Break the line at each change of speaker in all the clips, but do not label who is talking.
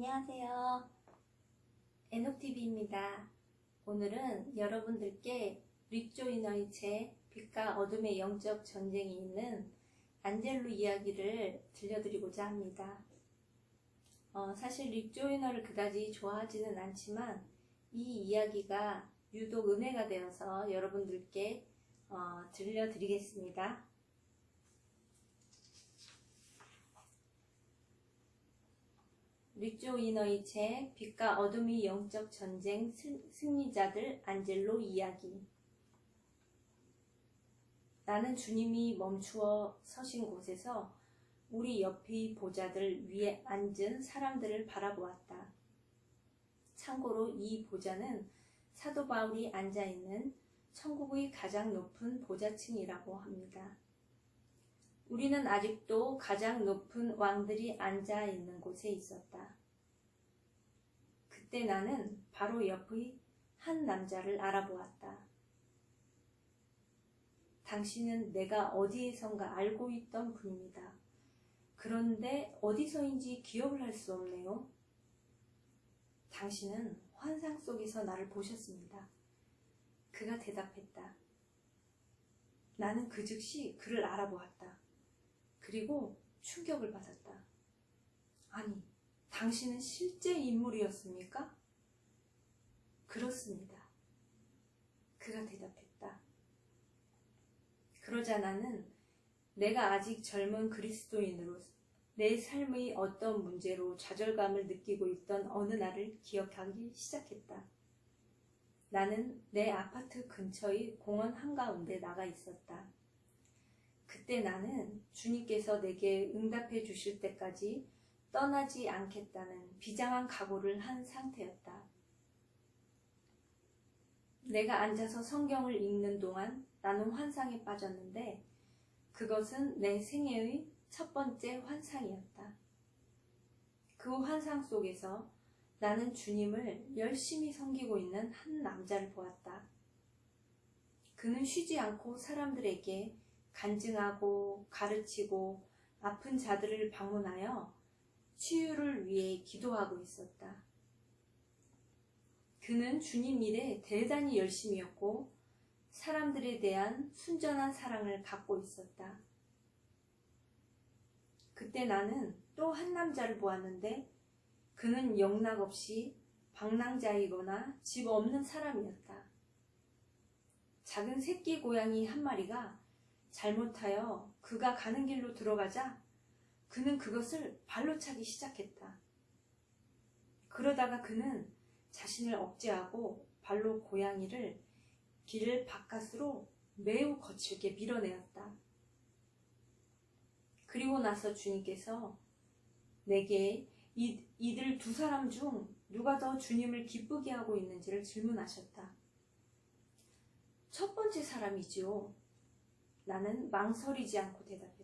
안녕하세요. 에녹TV입니다. 오늘은 여러분들께 릭조이너의 책 빛과 어둠의 영적 전쟁이 있는 안젤로 이야기를 들려드리고자 합니다. 어, 사실 릭조이너를 그다지 좋아하지는 않지만 이 이야기가 유독 은혜가 되어서 여러분들께 어, 들려드리겠습니다. 릭조 이너의 책 빛과 어둠의 영적 전쟁 승리자들 안젤로 이야기 나는 주님이 멈추어 서신 곳에서 우리 옆의 보좌들 위에 앉은 사람들을 바라보았다. 참고로 이 보좌는 사도 바울이 앉아있는 천국의 가장 높은 보좌층이라고 합니다. 우리는 아직도 가장 높은 왕들이 앉아 있는 곳에 있었다. 그때 나는 바로 옆의 한 남자를 알아보았다. 당신은 내가 어디에선가 알고 있던 분입니다. 그런데 어디서인지 기억을 할 수 없네요. 당신은 환상 속에서 나를 보셨습니다. 그가 대답했다. 나는 그 즉시 그를 알아보았다. 그리고 충격을 받았다. 아니, 당신은 실제 인물이었습니까? 그렇습니다. 그가 대답했다. 그러자 나는 내가 아직 젊은 그리스도인으로 내 삶의 어떤 문제로 좌절감을 느끼고 있던 어느 날을 기억하기 시작했다. 나는 내 아파트 근처의 공원 한가운데 나가 있었다. 그때 나는 주님께서 내게 응답해 주실 때까지 떠나지 않겠다는 비장한 각오를 한 상태였다. 내가 앉아서 성경을 읽는 동안 나는 환상에 빠졌는데 그것은 내 생애의 첫 번째 환상이었다. 그 환상 속에서 나는 주님을 열심히 섬기고 있는 한 남자를 보았다. 그는 쉬지 않고 사람들에게 간증하고 가르치고 아픈 자들을 방문하여 치유를 위해 기도하고 있었다. 그는 주님 일에 대단히 열심이었고 사람들에 대한 순전한 사랑을 갖고 있었다. 그때 나는 또 한 남자를 보았는데 그는 영락 없이 방랑자이거나 집 없는 사람이었다. 작은 새끼 고양이 한 마리가 잘못하여 그가 가는 길로 들어가자 그는 그것을 발로 차기 시작했다. 그러다가 그는 자신을 억제하고 발로 고양이를 길 바깥으로 매우 거칠게 밀어내었다. 그리고 나서 주님께서 내게 이, 이들 두 사람 중 누가 더 주님을 기쁘게 하고 있는지를 질문하셨다. 첫 번째 사람이지요. 나는 망설이지 않고 대답했다.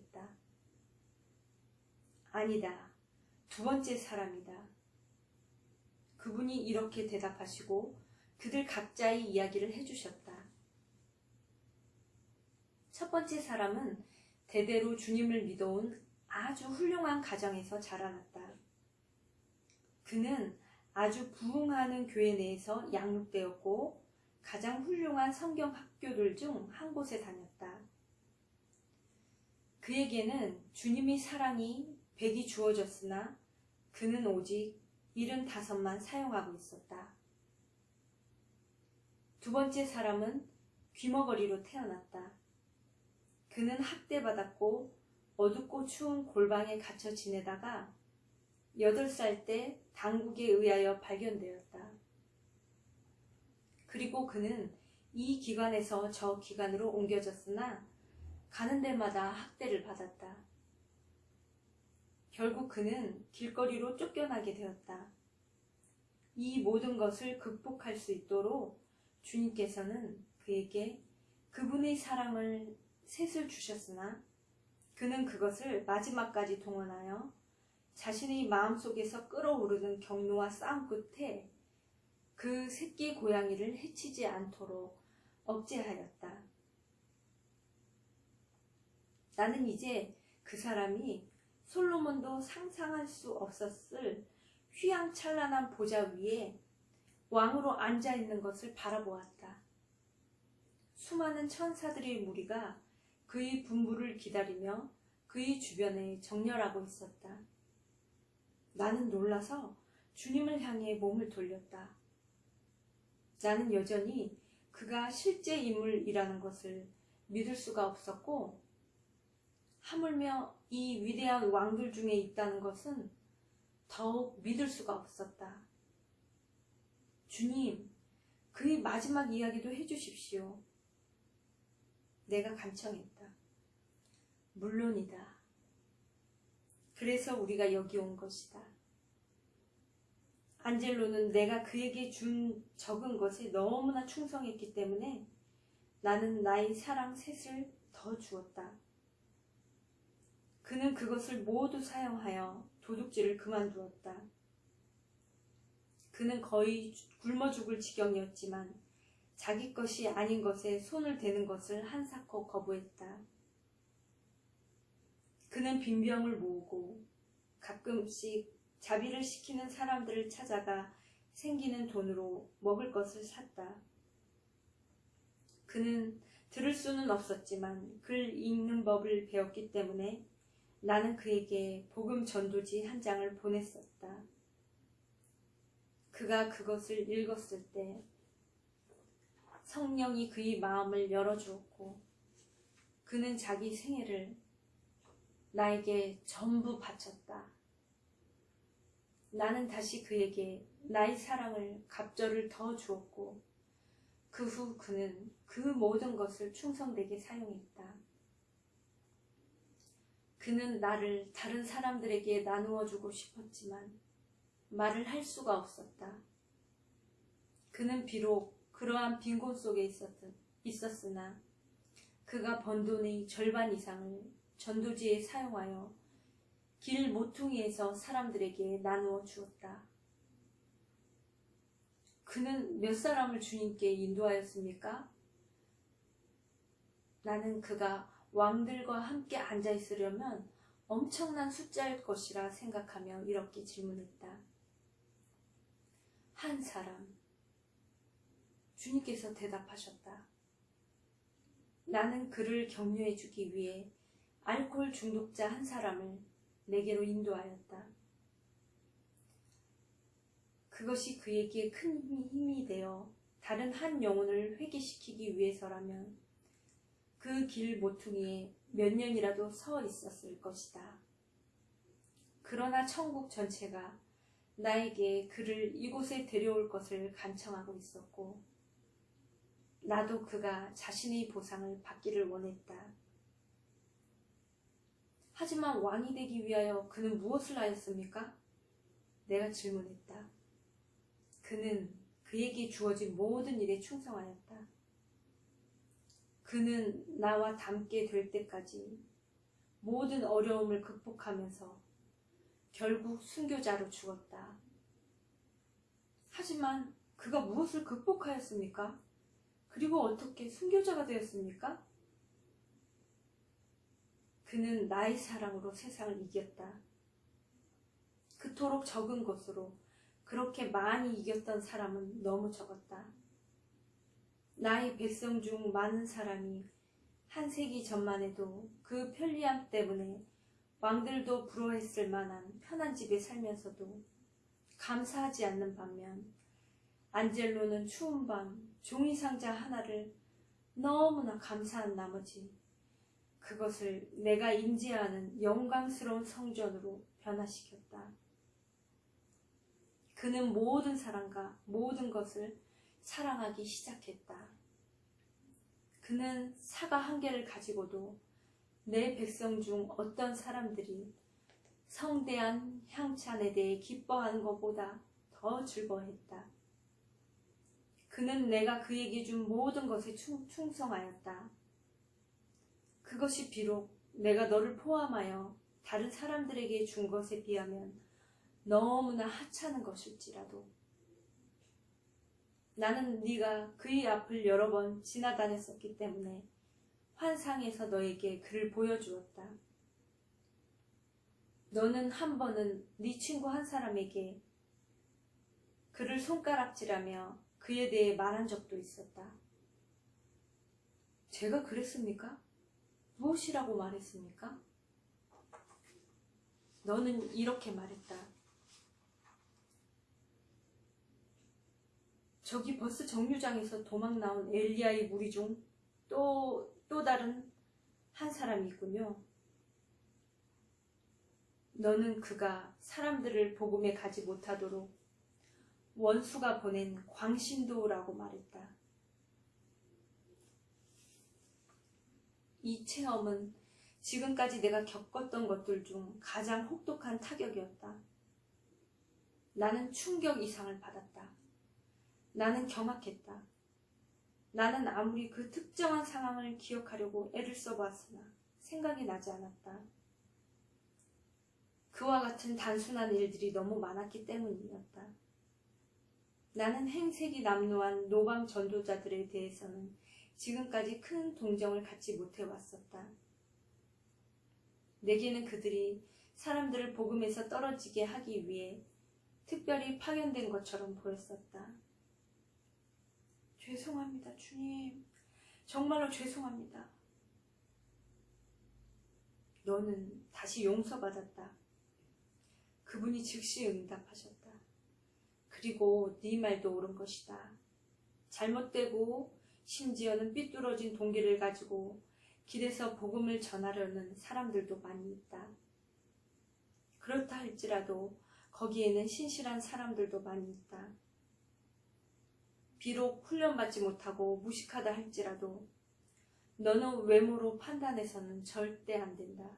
아니다. 두 번째 사람이다. 그분이 이렇게 대답하시고 그들 각자의 이야기를 해주셨다. 첫 번째 사람은 대대로 주님을 믿어온 아주 훌륭한 가정에서 자라났다. 그는 아주 부흥하는 교회 내에서 양육되었고 가장 훌륭한 성경 학교들 중 한 곳에 다녔다. 그에게는 주님의 사랑이 백이 주어졌으나 그는 오직 75만 사용하고 있었다. 두 번째 사람은 귀머거리로 태어났다. 그는 학대받았고 어둡고 추운 골방에 갇혀 지내다가 8살 때 당국에 의하여 발견되었다. 그리고 그는 이 기관에서 저 기관으로 옮겨졌으나 가는 데마다 학대를 받았다. 결국 그는 길거리로 쫓겨나게 되었다. 이 모든 것을 극복할 수 있도록 주님께서는 그에게 그분의 사랑을 셋을 주셨으나 그는 그것을 마지막까지 동원하여 자신의 마음속에서 끓어오르는 경로와 싸움 끝에 그 새끼 고양이를 해치지 않도록 억제하였다. 나는 이제 그 사람이 솔로몬도 상상할 수 없었을 휘황찬란한 보좌 위에 왕으로 앉아 있는 것을 바라보았다. 수많은 천사들의 무리가 그의 분부를 기다리며 그의 주변에 정렬하고 있었다. 나는 놀라서 주님을 향해 몸을 돌렸다. 나는 여전히 그가 실제 인물이라는 것을 믿을 수가 없었고, 하물며 이 위대한 왕들 중에 있다는 것은 더욱 믿을 수가 없었다. 주님, 그의 마지막 이야기도 해주십시오. 내가 간청했다. 물론이다. 그래서 우리가 여기 온 것이다. 안젤로는 내가 그에게 준 적은 것에 너무나 충성했기 때문에 나는 나의 사랑 셋을 더 주었다. 그는 그것을 모두 사용하여 도둑질을 그만두었다. 그는 거의 굶어 죽을 지경이었지만 자기 것이 아닌 것에 손을 대는 것을 한사코 거부했다. 그는 빈병을 모으고 가끔씩 자비를 시키는 사람들을 찾아가 생기는 돈으로 먹을 것을 샀다. 그는 들을 수는 없었지만 글 읽는 법을 배웠기 때문에 나는 그에게 복음 전도지 한 장을 보냈었다. 그가 그것을 읽었을 때 성령이 그의 마음을 열어주었고 그는 자기 생애를 나에게 전부 바쳤다. 나는 다시 그에게 나의 사랑을 갑절을 더 주었고 그 후 그는 그 모든 것을 충성되게 사용했다. 그는 나를 다른 사람들에게 나누어 주고 싶었지만 말을 할 수가 없었다. 그는 비록 그러한 빈곤 속에 있었든, 있었으나 그가 번 돈의 절반 이상을 전도지에 사용하여 길 모퉁이에서 사람들에게 나누어 주었다. 그는 몇 사람을 주님께 인도하였습니까? 나는 그가 왕들과 함께 앉아 있으려면 엄청난 숫자일 것이라 생각하며 이렇게 질문했다. 한 사람. 주님께서 대답하셨다. 나는 그를 격려해 주기 위해 알코올 중독자 한 사람을 내게로 인도하였다. 그것이 그에게 큰 힘이 되어 다른 한 영혼을 회개시키기 위해서라면 그 길 모퉁이에 몇 년이라도 서 있었을 것이다. 그러나 천국 전체가 나에게 그를 이곳에 데려올 것을 간청하고 있었고, 나도 그가 자신의 보상을 받기를 원했다. 하지만 왕이 되기 위하여 그는 무엇을 하였습니까? 내가 질문했다. 그는 그에게 주어진 모든 일에 충성하였다. 그는 나와 닮게 될 때까지 모든 어려움을 극복하면서 결국 순교자로 죽었다. 하지만 그가 무엇을 극복하였습니까? 그리고 어떻게 순교자가 되었습니까? 그는 나의 사랑으로 세상을 이겼다. 그토록 적은 것으로 그렇게 많이 이겼던 사람은 너무 적었다. 나의 백성 중 많은 사람이 한 세기 전만 해도 그 편리함 때문에 왕들도 부러워했을 만한 편한 집에 살면서도 감사하지 않는 반면 안젤로는 추운 밤 종이 상자 하나를 너무나 감사한 나머지 그것을 내가 임재하는 영광스러운 성전으로 변화시켰다. 그는 모든 사람과 모든 것을 사랑하기 시작했다. 그는 사과 한 개를 가지고도 내 백성 중 어떤 사람들이 성대한 향찬에 대해 기뻐하는 것보다 더 즐거워했다. 그는 내가 그에게 준 모든 것에 충성하였다. 그것이 비록 내가 너를 포함하여 다른 사람들에게 준 것에 비하면 너무나 하찮은 것일지라도 나는 네가 그의 앞을 여러 번 지나다녔었기 때문에 환상에서 너에게 그를 보여주었다. 너는 한 번은 네 친구 한 사람에게 그를 손가락질하며 그에 대해 말한 적도 있었다. 제가 그랬습니까? 무엇이라고 말했습니까? 너는 이렇게 말했다. 저기 버스 정류장에서 도망 나온 엘리야의 무리 중 또, 또 다른 한 사람이 있군요. 너는 그가 사람들을 복음에 가지 못하도록 원수가 보낸 광신도라고 말했다. 이 체험은 지금까지 내가 겪었던 것들 중 가장 혹독한 타격이었다. 나는 충격 이상을 받았다. 나는 경악했다. 나는 아무리 그 특정한 상황을 기억하려고 애를 써봤으나 생각이 나지 않았다. 그와 같은 단순한 일들이 너무 많았기 때문이었다. 나는 행색이 남루한 노방 전도자들에 대해서는 지금까지 큰 동정을 갖지 못해왔었다. 내게는 그들이 사람들을 복음에서 떨어지게 하기 위해 특별히 파견된 것처럼 보였었다. 죄송합니다, 주님. 정말로 죄송합니다. 너는 다시 용서받았다. 그분이 즉시 응답하셨다. 그리고 네 말도 옳은 것이다. 잘못되고 심지어는 삐뚤어진 동기를 가지고 길에서 복음을 전하려는 사람들도 많이 있다. 그렇다 할지라도 거기에는 신실한 사람들도 많이 있다. 비록 훈련받지 못하고 무식하다 할지라도 너는 외모로 판단해서는 절대 안 된다.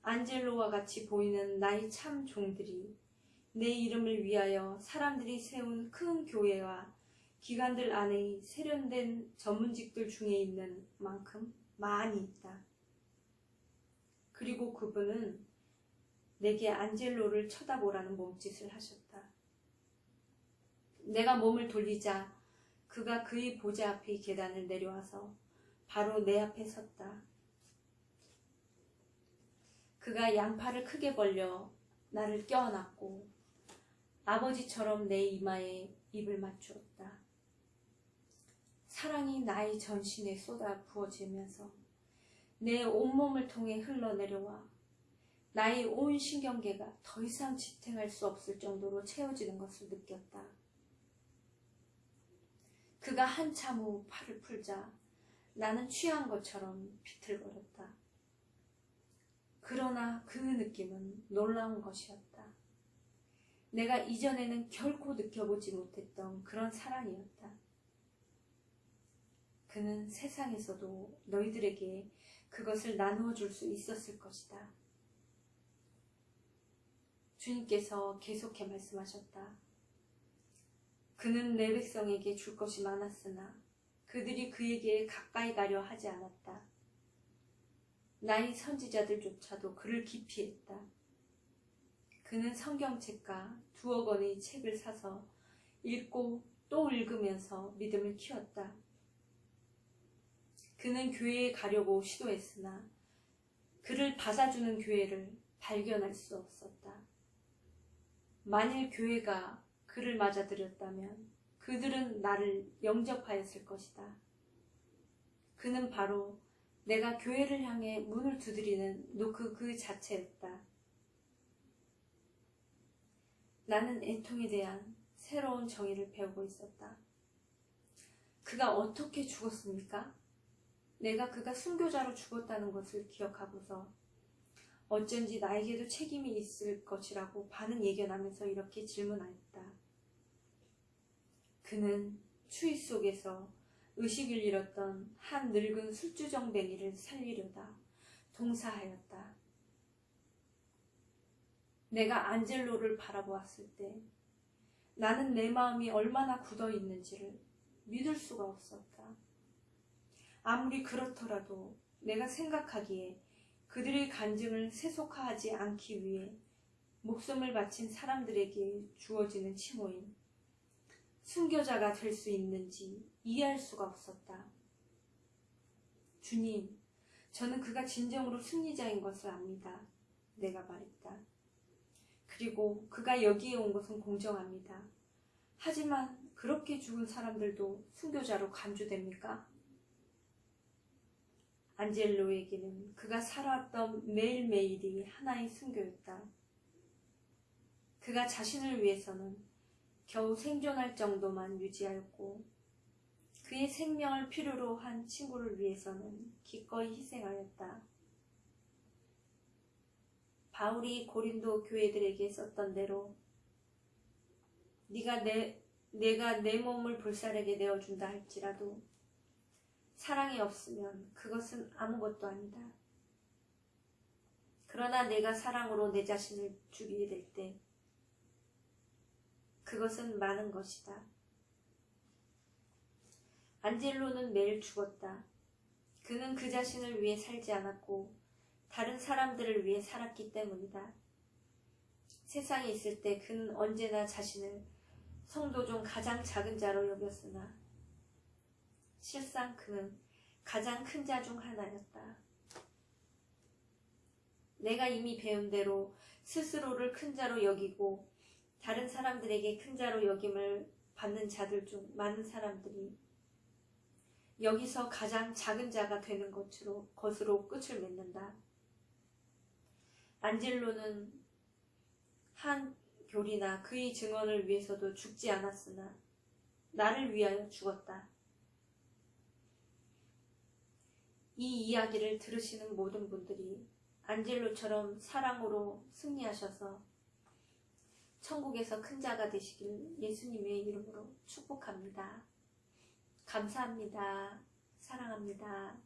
안젤로와 같이 보이는 나의 참 종들이 내 이름을 위하여 사람들이 세운 큰 교회와 기관들 안에 세련된 전문직들 중에 있는 만큼 많이 있다. 그리고 그분은 내게 안젤로를 쳐다보라는 몸짓을 하셨다. 내가 몸을 돌리자 그가 그의 보좌 앞의 계단을 내려와서 바로 내 앞에 섰다. 그가 양팔을 크게 벌려 나를 껴안았고 아버지처럼 내 이마에 입을 맞추었다. 사랑이 나의 전신에 쏟아 부어지면서 내 온몸을 통해 흘러내려와 나의 온 신경계가 더 이상 지탱할 수 없을 정도로 채워지는 것을 느꼈다. 그가 한참 후 팔을 풀자 나는 취한 것처럼 비틀거렸다. 그러나 그 느낌은 놀라운 것이었다. 내가 이전에는 결코 느껴보지 못했던 그런 사랑이었다. 그는 세상에서도 너희들에게 그것을 나누어 줄 수 있었을 것이다. 주님께서 계속해 말씀하셨다. 그는 내 백성에게 줄 것이 많았으나 그들이 그에게 가까이 가려 하지 않았다. 나의 선지자들조차도 그를 기피했다. 그는 성경책과 두어 권의 책을 사서 읽고 또 읽으면서 믿음을 키웠다. 그는 교회에 가려고 시도했으나 그를 받아주는 교회를 발견할 수 없었다. 만일 교회가 그를 맞아들였다면 그들은 나를 영접하였을 것이다. 그는 바로 내가 교회를 향해 문을 두드리는 노크 그 자체였다. 나는 애통에 대한 새로운 정의를 배우고 있었다. 그가 어떻게 죽었습니까? 내가 그가 순교자로 죽었다는 것을 기억하고서 어쩐지 나에게도 책임이 있을 것이라고 반은 예견하면서 이렇게 질문하였다. 그는 추위 속에서 의식을 잃었던 한 늙은 술주정뱅이를 살리려다 동사하였다. 내가 안젤로를 바라보았을 때 나는 내 마음이 얼마나 굳어 있는지를 믿을 수가 없었다. 아무리 그렇더라도 내가 생각하기에 그들의 간증을 세속화하지 않기 위해 목숨을 바친 사람들에게 주어지는 칭호인 순교자가 될 수 있는지 이해할 수가 없었다. 주님, 저는 그가 진정으로 승리자인 것을 압니다. 내가 말했다. 그리고 그가 여기에 온 것은 공정합니다. 하지만 그렇게 죽은 사람들도 순교자로 간주됩니까? 안젤로에게는 그가 살아왔던 매일매일이 하나의 순교였다. 그가 자신을 위해서는 겨우 생존할 정도만 유지하였고 그의 생명을 필요로 한 친구를 위해서는 기꺼이 희생하였다. 바울이 고린도 교회들에게 썼던 대로 네가 내 내가 내 몸을 불살에게 내어준다 할지라도 사랑이 없으면 그것은 아무것도 아니다. 그러나 내가 사랑으로 내 자신을 죽이게 될 때 그것은 많은 것이다. 안젤로는 매일 죽었다. 그는 그 자신을 위해 살지 않았고 다른 사람들을 위해 살았기 때문이다. 세상에 있을 때 그는 언제나 자신을 성도 중 가장 작은 자로 여겼으나 실상 그는 가장 큰 자 중 하나였다. 내가 이미 배운 대로 스스로를 큰 자로 여기고 다른 사람들에게 큰 자로 여김을 받는 자들 중 많은 사람들이 여기서 가장 작은 자가 되는 것으로, 것으로 끝을 맺는다. 안젤로는 한 교리나 그의 증언을 위해서도 죽지 않았으나 나를 위하여 죽었다. 이 이야기를 들으시는 모든 분들이 안젤로처럼 사랑으로 승리하셔서 천국에서 큰 자가 되시길 예수님의 이름으로 축복합니다. 감사합니다. 사랑합니다.